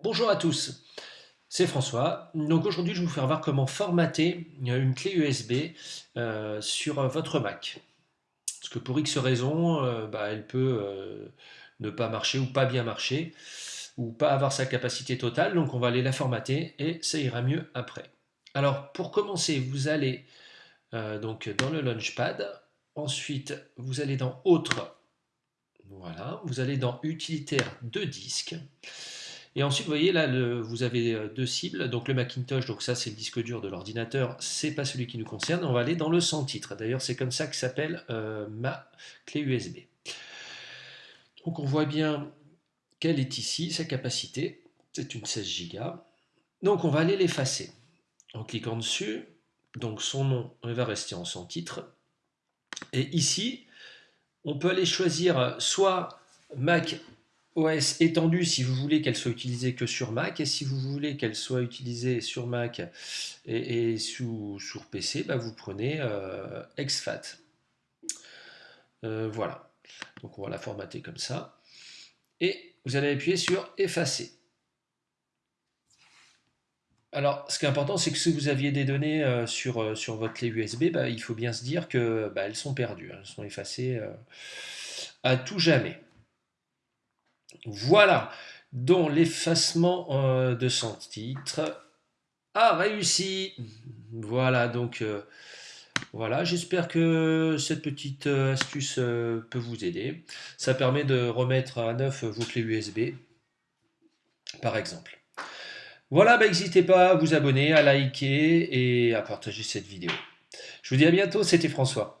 Bonjour à tous, c'est François. Donc aujourd'hui, je vais vous faire voir comment formater une clé USB euh, sur votre Mac. Parce que pour X raisons, euh, bah, elle peut euh, ne pas marcher ou pas bien marcher, ou pas avoir sa capacité totale. Donc on va aller la formater et ça ira mieux après. Alors pour commencer, vous allez donc dans le Launchpad. Ensuite, vous allez dans Autre. Voilà, vous allez dans Utilitaire de disque. Et ensuite, vous voyez là, vous avez euh, deux cibles. Donc le Macintosh, donc ça c'est le disque dur de l'ordinateur, c'est pas celui qui nous concerne. On va aller dans le sans titre. D'ailleurs, c'est comme ça que s'appelle euh, ma clé USB. Donc on voit bien qu'elle est ici, sa capacité. C'est une 16 Go. Donc on va aller l'effacer. En cliquant dessus, donc son nom va rester en sans titre. Et ici, on peut aller choisir soit Mac OS étendue si vous voulez qu'elle soit utilisée que sur Mac et si vous voulez qu'elle soit utilisée sur Mac et, sous, sur PC, bah, vous prenez euh, exFAT. Euh, voilà, donc on va la formater comme ça et vous allez appuyer sur effacer. Alors, ce qui est important, c'est que si vous aviez des données euh, sur, sur votre clé USB, bah, il faut bien se dire qu'elles bah, sont perdues, hein. elles sont effacées à tout jamais. Voilà, dont l'effacement euh, de son titre a réussi. Voilà, donc euh, voilà, j'espère que cette petite euh, astuce peut vous aider. Ça permet de remettre à neuf vos clés USB, par exemple. Voilà, bah, n'hésitez pas à vous abonner, à liker et à partager cette vidéo. Je vous dis à bientôt, c'était François.